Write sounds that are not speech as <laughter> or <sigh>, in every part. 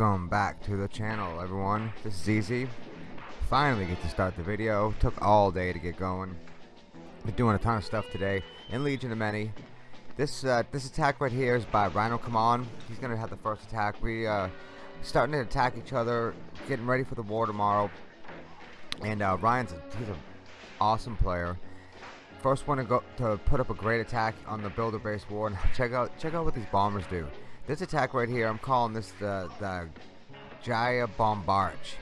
Welcome back to the channel everyone. This is Easy. Finally get to start the video. Took all day to get going. Been doing a ton of stuff today in Legion of Many. This uh, this attack right here is by Rhino Come On. He's gonna have the first attack. We uh starting to attack each other, getting ready for the war tomorrow. And uh, Ryan's a, he's an awesome player. First one to go to put up a great attack on the builder base war. And <laughs> check out check out what these bombers do. This attack right here, I'm calling this the the Jaya Bombarch.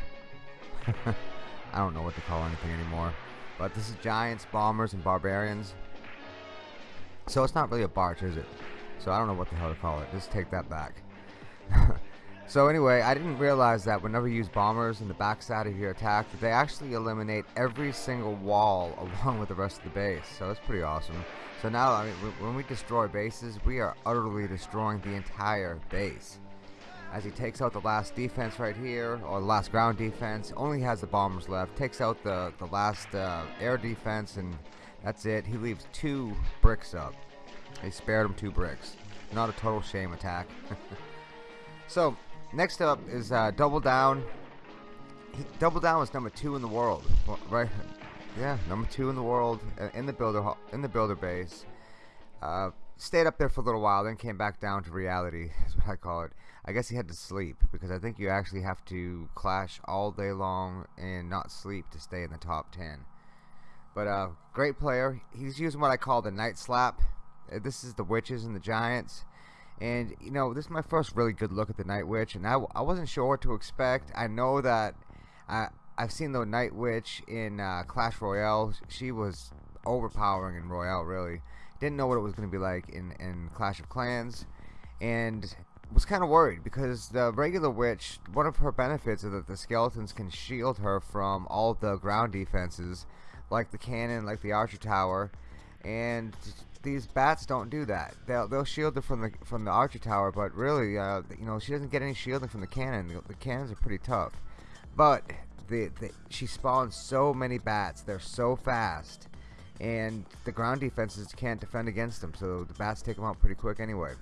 <laughs> I don't know what to call anything anymore. But this is giants, bombers, and barbarians. So it's not really a barge, is it? So I don't know what the hell to call it. Just take that back. <laughs> so anyway, I didn't realize that whenever you use bombers in the backside of your attack, that they actually eliminate every single wall <laughs> along with the rest of the base. So that's pretty awesome. So now, I mean, when we destroy bases, we are utterly destroying the entire base. As he takes out the last defense right here, or the last ground defense, only has the bombers left. Takes out the the last uh, air defense, and that's it. He leaves two bricks up. He spared him two bricks. Not a total shame attack. <laughs> so next up is uh, double down. He, double down was number two in the world, right? Yeah, number two in the world uh, in the builder in the builder base. Uh, stayed up there for a little while, then came back down to reality. <laughs> Is what I call it. I guess he had to sleep because I think you actually have to clash all day long and not sleep to stay in the top ten. But uh, great player. He's using what I call the night slap. Uh, this is the witches and the giants. And you know, this is my first really good look at the Night Witch, and I, I wasn't sure what to expect. I know that I I've seen the Night Witch in uh, Clash Royale. She was overpowering in Royale, really. Didn't know what it was going to be like in, in Clash of Clans. And was kind of worried because the regular witch, one of her benefits is that the skeletons can shield her from all the ground defenses, like the cannon, like the archer tower, and these bats don't do that. They'll they'll shield her from the from the archer tower, but really, uh, you know, she doesn't get any shielding from the cannon. The, the cannons are pretty tough, but the, the, she spawns so many bats. They're so fast, and the ground defenses can't defend against them. So the bats take them out pretty quick anyway.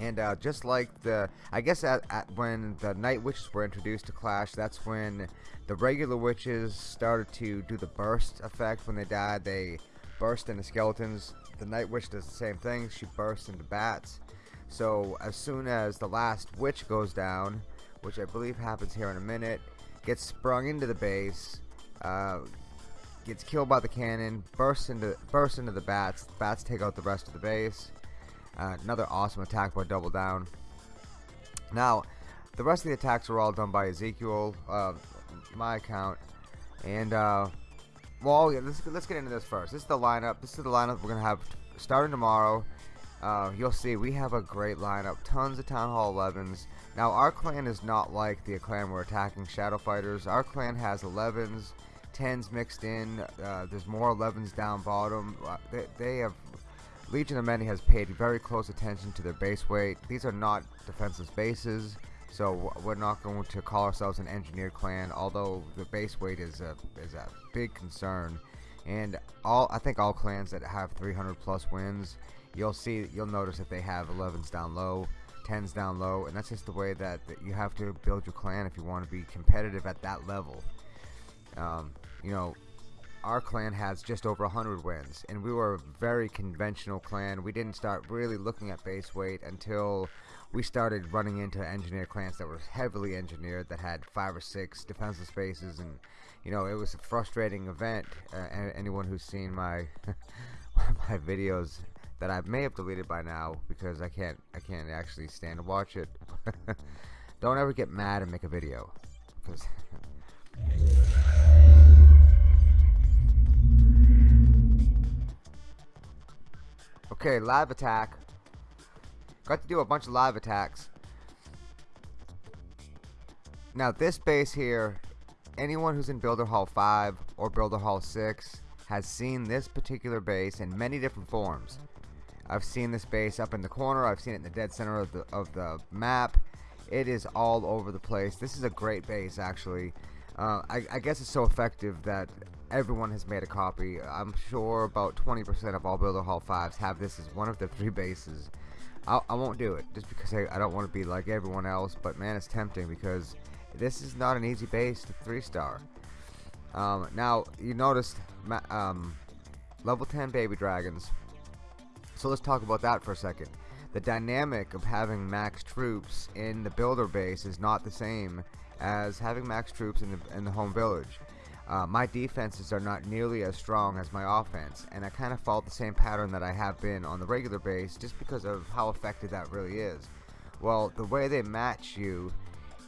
And uh, just like the, I guess at, at when the night witches were introduced to Clash, that's when the regular witches started to do the burst effect. When they died, they burst into skeletons. The night witch does the same thing. She bursts into bats. So as soon as the last witch goes down, which I believe happens here in a minute, gets sprung into the base, uh, gets killed by the cannon, bursts into bursts into the bats. The bats take out the rest of the base. Uh, another awesome attack by Double Down. Now, the rest of the attacks are all done by Ezekiel, uh, my account, and uh, well, yeah, let's let's get into this first. This is the lineup. This is the lineup we're gonna have starting tomorrow. Uh, you'll see we have a great lineup. Tons of Town Hall 11s. Now our clan is not like the clan we're attacking Shadow Fighters. Our clan has 11s, 10s mixed in. Uh, there's more 11s down bottom. Uh, they, they have Legion of Many has paid very close attention to their base weight. These are not defenseless bases, so we're not going to call ourselves an engineered clan. Although the base weight is a is a big concern, and all I think all clans that have 300 plus wins you'll see you'll notice that they have 11s down low 10s down low and that's just the way that, that you have to build your clan if you want to be competitive at that level um, you know our clan has just over 100 wins and we were a very conventional clan we didn't start really looking at base weight until we started running into engineer clans that were heavily engineered that had five or six defensive spaces and you know it was a frustrating event uh, anyone who's seen my <laughs> my videos that I may have deleted by now because I can't I can't actually stand to watch it. <laughs> Don't ever get mad and make a video. Because <laughs> Okay, live attack. Got to do a bunch of live attacks. Now this base here, anyone who's in Builder Hall 5 or Builder Hall 6 has seen this particular base in many different forms. I've seen this base up in the corner. I've seen it in the dead center of the, of the map. It is all over the place. This is a great base, actually. Uh, I, I, guess it's so effective that everyone has made a copy. I'm sure about 20% of all Builder Hall 5s have this as one of the three <laughs> bases. I, I won't do it just because I, I don't want to be like everyone else. But man, it's tempting because this is not an easy base to three star. Um, now you noticed um, level 10 baby dragons. So let's talk about that for a second. The dynamic of having max troops in the builder base is not the same as having max troops in the, in the home village. Uh, my defenses are not nearly as strong as my offense, and I kind of follow the same pattern that I have been on the regular base just because of how effective that really is. Well, the way they match you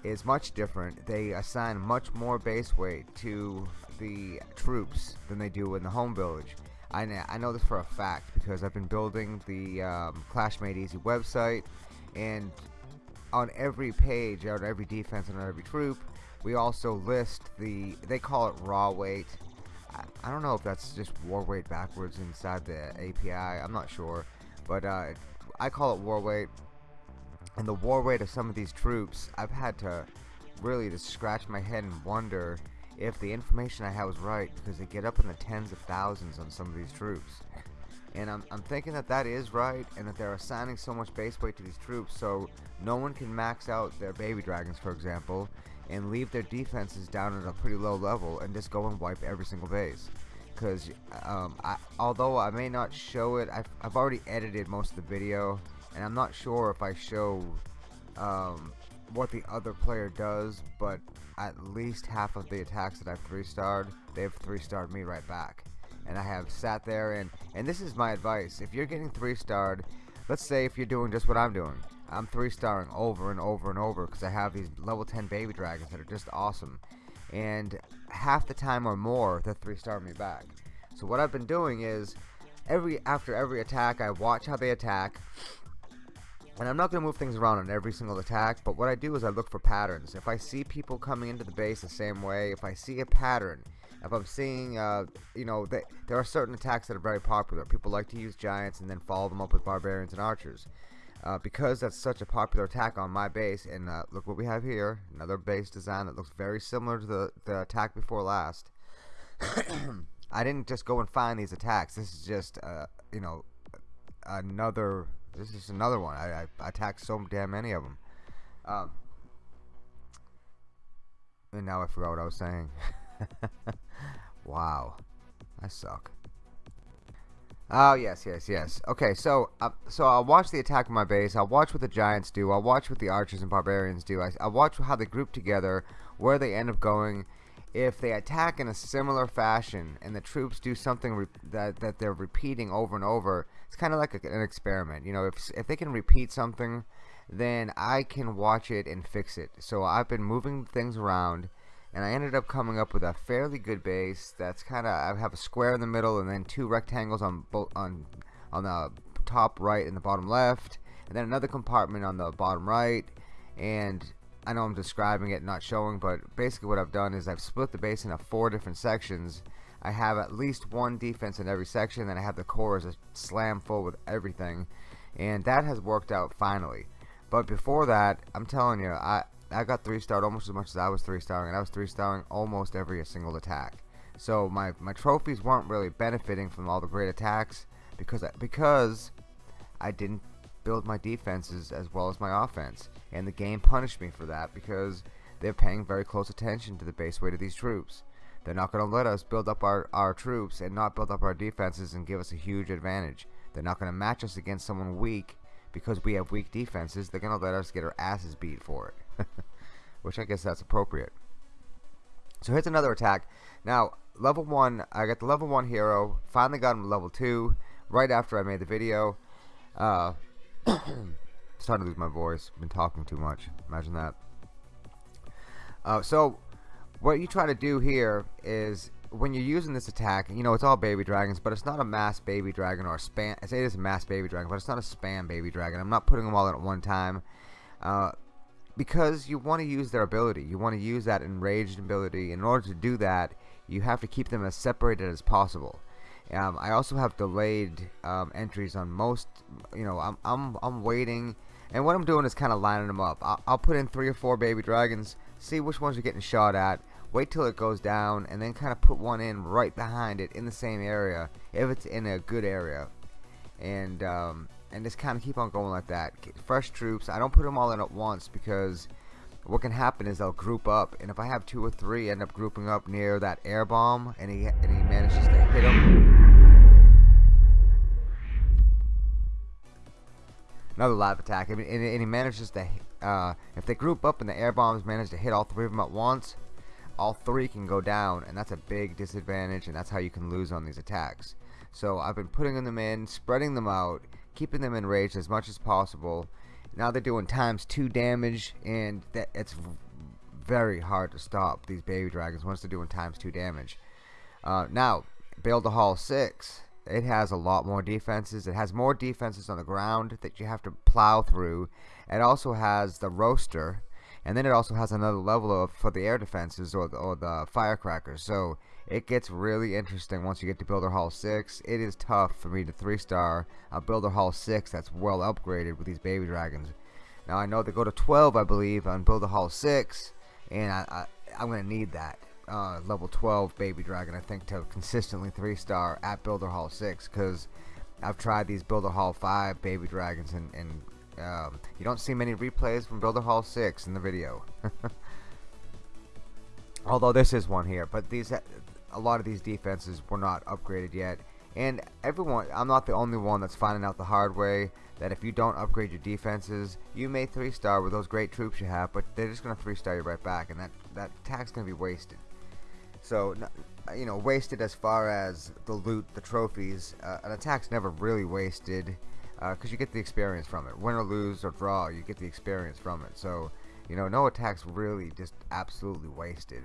is much different. They assign much more base weight to the troops than they do in the home village. I, I know this for a fact because I've been building the um, Clash Made Easy website and on every page, on every defense, and on every troop, we also list the, they call it raw weight. I, don't know if that's just war weight backwards inside the API, I'm not sure. But uh, I call it war weight. And the war weight of some of these troops, I've had to really just scratch my head and wonder if the information I had was right because they get up in the tens of thousands on some of these troops. And I'm, I'm thinking that that is right and that they're assigning so much base weight to these troops so no one can max out their baby dragons for example and leave their defenses down at a pretty low level and just go and wipe every single base. Because um, although I may not show it I've, I've, already edited most of the video and I'm not sure if I show um, what the other player does but at least half of the attacks that I've three starred they've three starred me right back. And I have sat there and and this is my advice. If you're getting three starred let's say if you're doing just what I'm doing I'm three starring over and over and over because I have these level 10 baby dragons that are just awesome and half the time or more they're three star me back so what I've been doing is every after every attack I watch how they attack and I'm not going to move things around on every single attack, but what I do is I look for patterns. If I see people coming into the base the same way, if I see a pattern, if I'm seeing, uh, you know, they, there are certain attacks that are very popular. People like to use giants and then follow them up with barbarians and archers. Uh, because that's such a popular attack on my base, and uh, look what we have here, another base design that looks very similar to the, the attack before last. <coughs> I didn't just go and find these attacks. This is just, uh, you know, another. This is another one. I, I attacked so damn many of them. Um, and now I forgot what I was saying. <laughs> wow. I suck. Oh yes, yes, yes. Okay, so uh, so I'll watch the attack of my base. I'll watch what the giants do. I'll watch what the archers and barbarians do. I, I'll watch how they group together, where they end up going. If they attack in a similar fashion and the troops do something that that they're repeating over and over, it's kind of like a, an experiment. You know, if if they can repeat something, then I can watch it and fix it. So I've been moving things around and I ended up coming up with a fairly good base that's kind of I have a square in the middle and then two rectangles on both on on the top right and the bottom left and then another compartment on the bottom right and I know I'm describing it not showing but basically what I've done is I've split the base into four different sections. I have at least one defense in every section and I have the core as a slam full with everything and that has worked out finally. But before that I'm telling you I I got three starred almost as much as I was three starring, and I was three starring almost every single attack. So my my trophies weren't really benefiting from all the great attacks because because I didn't build my defenses as well as my offense, and the game punished me for that because they're paying very close attention to the base weight of these troops. They're not going to let us build up our, our troops and not build up our defenses and give us a huge advantage. They're not going to match us against someone weak because we have weak defenses. They're going to let us get our asses beat for it. <laughs> which I guess that's appropriate. So here's another attack. Now, level 1, I got the level 1 hero, finally got him level 2, right after I made the video. Uh, <coughs> starting to lose my voice, been talking too much, imagine that. Uh, so, what you try to do here is, when you're using this attack, you know, it's all baby dragons, but it's not a mass baby dragon or a spam, I say it is a mass baby dragon, but it's not a spam baby dragon. I'm not putting them all in at one time. Uh, because you want to use their ability. You want to use that enraged ability. In order to do that, you have to keep them as separated as possible. Um, I also have delayed um, entries on most. You know, I'm I'm I'm waiting, and what I'm doing is kind of lining them up. I'll, I'll put in three or four baby dragons, see which ones are getting shot at, wait till it goes down, and then kind of put one in right behind it in the same area if it's in a good area. And um, and just kind of keep on going like that. Fresh troops, I don't put them all in at once because what can happen is they'll group up, and if I have two or three end up grouping up near that air bomb, and he and he manages to hit them. Another live attack, and, and, and he manages to, uh, if they group up and the air bombs manage to hit all three of them at once, all three can go down, and that's a big disadvantage, and that's how you can lose on these attacks. So I've been putting them in, spreading them out, keeping them enraged as much as possible. Now they're doing times two damage, and that it's very hard to stop these baby dragons once they're doing times two damage. Uh, now, Builder Hall 6, it has a lot more defenses. It has more defenses on the ground that you have to plow through. It also has the roaster, and then it also has another level of for the air defenses or the, or the firecrackers. So it gets really interesting once you get to Builder Hall 6. It is tough for me to 3-star a Builder Hall 6 that's well upgraded with these baby dragons. Now I know they go to 12 I believe on Builder Hall 6 and I, I, I'm going to need that. Uh, level 12 baby dragon I think to consistently 3-star at Builder Hall 6 because I've tried these Builder Hall 5 baby dragons and, and um, you don't see many replays from Builder Hall 6 in the video. <laughs> Although this is one here, but these a lot of these defenses were not upgraded yet. And everyone, I'm not the only one that's finding out the hard way that if you don't upgrade your defenses, you may 3-star with those great troops you have, but they're just going to 3-star you right back, and that, that attack's going to be wasted. So, you know, wasted as far as the loot, the trophies, uh, an attack's never really wasted, because uh, you get the experience from it. Win or lose or draw, you get the experience from it. So, you know, no attack's really just absolutely wasted.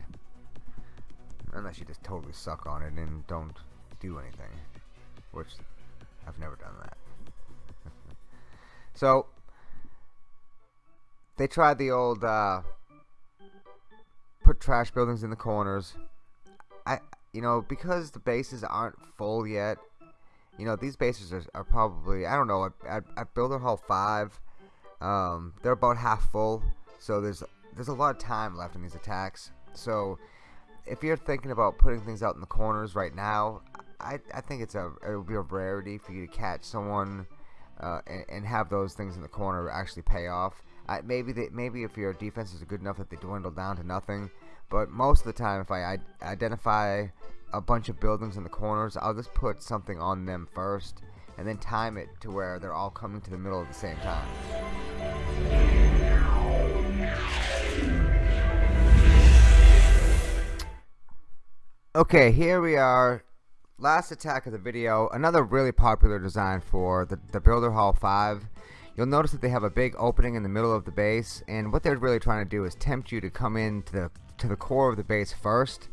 Unless you just totally suck on it and don't do anything. Which, I've never done that. <laughs> so, they tried the old, uh, put trash buildings in the corners. I, you know, because the bases aren't full yet, you know, these bases are, are probably, I don't know, at, at Builder Hall 5, um, they're about half full, so there's there's a lot of time left in these attacks. So, if you're thinking about putting things out in the corners right now, I, I think it's a it would be a rarity for you to catch someone uh, and, and, have those things in the corner actually pay off. I, maybe they, maybe if your defenses are good enough that they dwindle down to nothing, but most of the time, if I identify a bunch of buildings in the corners, I'll just put something on them first, and then time it to where they're all coming to the middle at the same time. Okay, here we are. Last attack of the video. Another really popular design for the, the Builder Hall 5. You'll notice that they have a big opening in the middle of the base, and what they're really trying to do is tempt you to come into the to the core of the base first.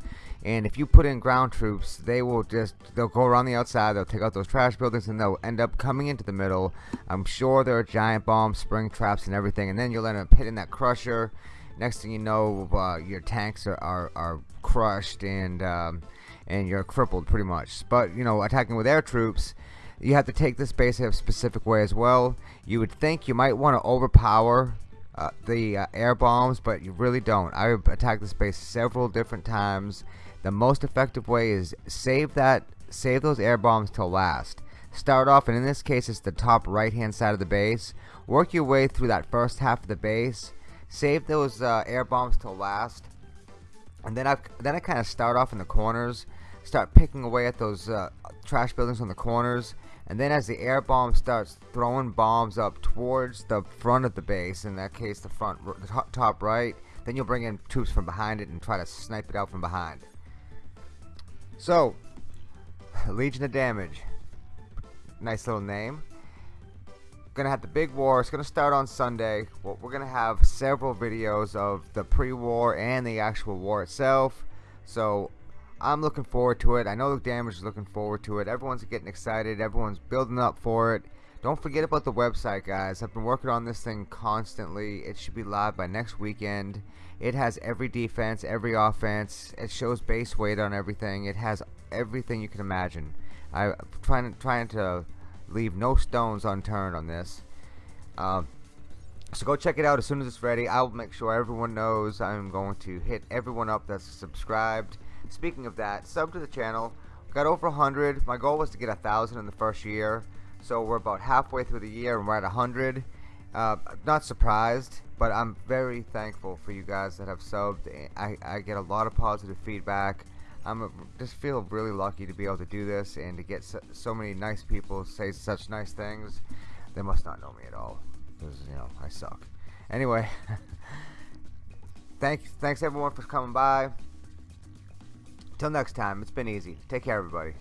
And if you put in ground troops, they will just they'll go around the outside, they'll take out those trash buildings, and they'll end up coming into the middle. I'm sure there are giant bombs, spring traps, and everything, and then you'll end up hitting that crusher next thing you know uh, your tanks are, are, are crushed and um, and you're crippled pretty much. But you know attacking with air troops you have to take this base a specific way as well. You would think you might want to overpower uh, the uh, air bombs but you really don't. I attacked this base several different times. The most effective way is save that save those air bombs till last. Start off and in this case it's the top right hand side of the base. Work your way through that first half of the base. Save those uh, air bombs till last and then I then I kind of start off in the corners start picking away at those uh, trash buildings on the corners. And then as the air bomb starts throwing bombs up towards the front of the base in that case the front the top right then you'll bring in troops from behind it and try to snipe it out from behind. So <sighs> Legion of Damage. Nice little name gonna have the big war. It's gonna start on Sunday. Well, we're gonna have several videos of the pre-war and the actual war itself. So I'm looking forward to it. I know the damage is looking forward to it. Everyone's getting excited. Everyone's building up for it. Don't forget about the website guys. I've been working on this thing constantly. It should be live by next weekend. It has every defense every offense. It shows base weight on everything. It has everything you can imagine. I'm trying trying to leave no stones unturned on this. Um, so go check it out as soon as it's ready. I'll make sure everyone knows I'm going to hit everyone up that's subscribed. Speaking of that, sub to the channel. got over 100. My goal was to get a thousand in the first year. So we're about halfway through the year and we're at 100. Uh, not surprised, but I'm very thankful for you guys that have subbed. I, I get a lot of positive feedback. I'm a, just feel really lucky to be able to do this and to get so, so many nice people say such nice things. They must not know me at all because you know I suck. Anyway, <laughs> thanks thanks everyone for coming by. Till next time, it's been easy. Take care, everybody.